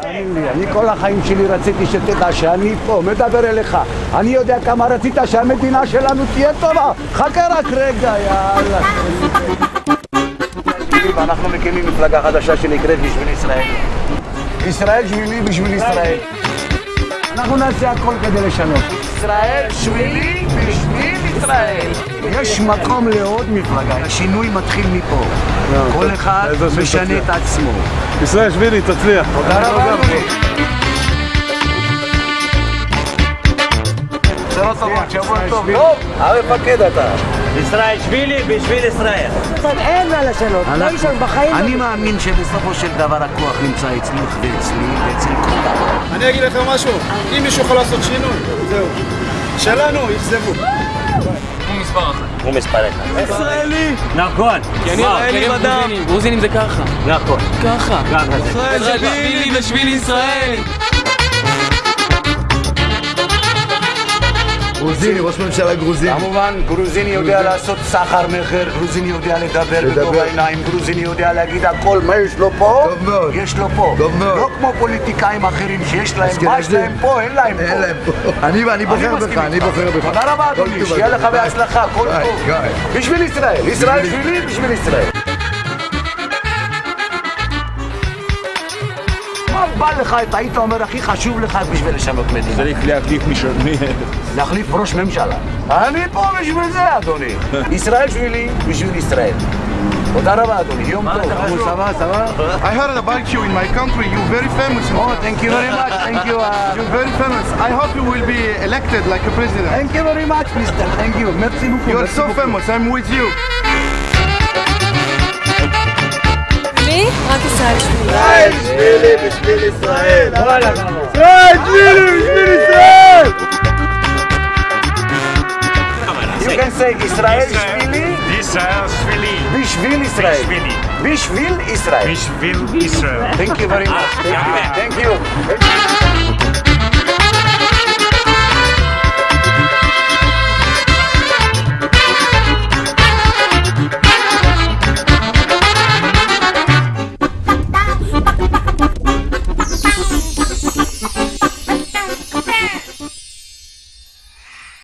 תאמין לי, אני כל החיים שלי רציתי שתדע שאני פה, מדבר אליך. אני יודע כמה רצית שהמדינה שלנו תהיה טובה. חכה רק רגע, יאללה. ואנחנו מקימים מפלגה חדשה שנקראת בשביל ישראל. ישראל שבילי בשביל ישראל. אנחנו נעשה הכל כדי לשנות. ישראל שבילי בשביל ישראל. יש מקום לעוד מפלגה, השינוי מתחיל מפה. כל אחד משנה את עצמו. ישראל שבילי, תצליח. תודה רבה, שבוע טוב. טוב, המפקד אתה. ישראל שבילי בשביל ישראל. אין מה לשנות, לא ישן בחיים. אני מאמין שבסופו של דבר הכוח נמצא אצלך ואצלי ואצל כולם. אני אגיד לכם משהו, אם מישהו יכול לעשות שינוי, זהו. שלנו, אכזבו. הוא מספר אחד. ישראלי! נכון. כי אני ישראלי בדם. גרוזינים, זה ככה. נכון. ככה. ככה זה. ישראל גרוזיני, ראש ממשלה גרוזיני. כמובן, גרוזיני יודע לעשות סחר מכר, גרוזיני יודע לדבר בגובה העיניים, גרוזיני יודע להגיד הכל, מה יש לו פה? טוב מאוד. יש לו פה. טוב מאוד. לא כמו פוליטיקאים אחרים שיש להם, מה יש. להם פה, אין להם פה. אין להם פה. אני בוחר בך, אני. בוחר בך. תודה רבה, אדוני, שיהיה לך. בהצלחה, כל טוב. בשביל ישראל, ישראל שבילי, בשביל ישראל. בא לך, אתה היית אומר, הכי חשוב לך בשביל לשנות מדינה? צריך להחליף משלמי. להחליף ראש ממשלה. אני פה בשביל זה, אדוני. ישראל שבילי, בשביל ישראל. תודה רבה, אדוני. יום טוב. סבבה, סבבה. I heard about you in my country. You're very famous. Oh, thank you very much. Thank you. uh, You're very famous. I hope you will be elected like a president. Thank you very much, mister. Thank you. Merci beaucoup. You're so famous. I'm with you. רק ישראל שבילי. שבילי בשביל ישראל. ישראל שבילי בשביל ישראל! You can say ישראל שבילי ישראל שבילי. בשביל ישראל. בשבילי. בשביל ישראל. בשביל ישראל. Thank you very much. Thank you. יפה. Thank you.